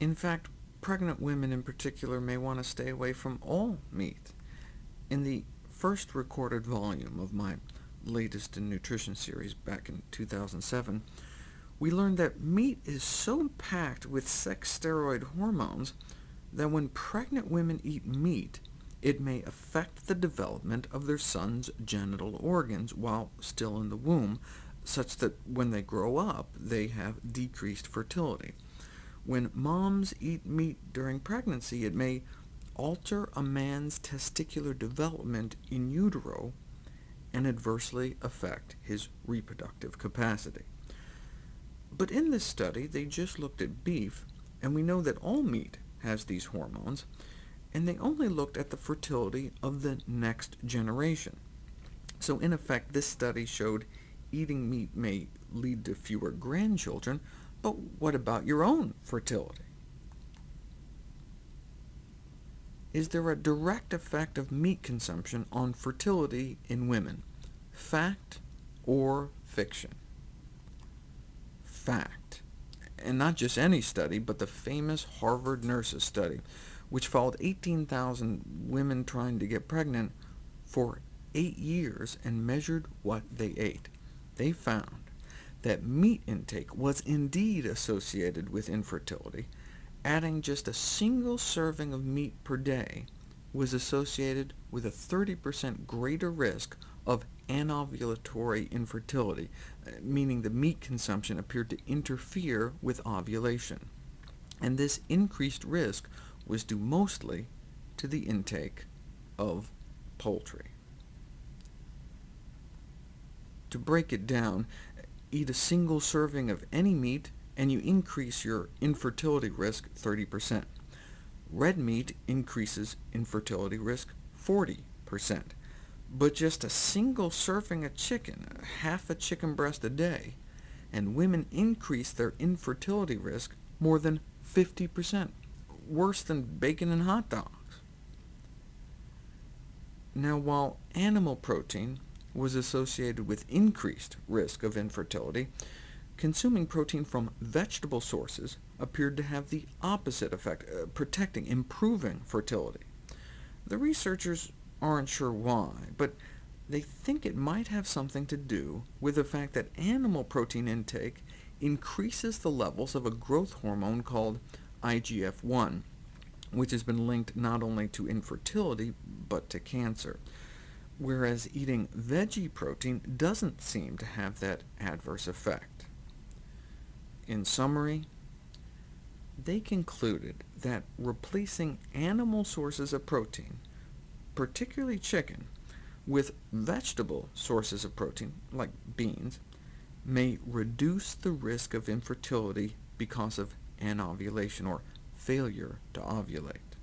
In fact, pregnant women in particular may want to stay away from all meat. In the first recorded volume of my latest in nutrition series back in 2007, we learned that meat is so packed with sex steroid hormones that when pregnant women eat meat, it may affect the development of their son's genital organs while still in the womb, such that when they grow up, they have decreased fertility. When moms eat meat during pregnancy, it may alter a man's testicular development in utero and adversely affect his reproductive capacity. But in this study, they just looked at beef, and we know that all meat has these hormones, and they only looked at the fertility of the next generation. So in effect, this study showed eating meat may lead to fewer grandchildren, but what about your own fertility? Is there a direct effect of meat consumption on fertility in women? Fact or fiction? Fact. And not just any study, but the famous Harvard Nurses study, which followed 18,000 women trying to get pregnant for eight years and measured what they ate. They found that meat intake was indeed associated with infertility. Adding just a single serving of meat per day was associated with a 30% greater risk of anovulatory infertility, uh, meaning the meat consumption appeared to interfere with ovulation. And this increased risk was due mostly to the intake of poultry. To break it down, eat a single serving of any meat, and you increase your infertility risk 30%. Red meat increases infertility risk 40%, but just a single serving of chicken, half a chicken breast a day, and women increase their infertility risk more than 50%, worse than bacon and hot dogs. Now, while animal protein was associated with increased risk of infertility, consuming protein from vegetable sources appeared to have the opposite effect, uh, protecting, improving fertility. The researchers aren't sure why, but they think it might have something to do with the fact that animal protein intake increases the levels of a growth hormone called IGF-1, which has been linked not only to infertility, but to cancer whereas eating veggie protein doesn't seem to have that adverse effect. In summary, they concluded that replacing animal sources of protein, particularly chicken, with vegetable sources of protein, like beans, may reduce the risk of infertility because of anovulation, or failure to ovulate.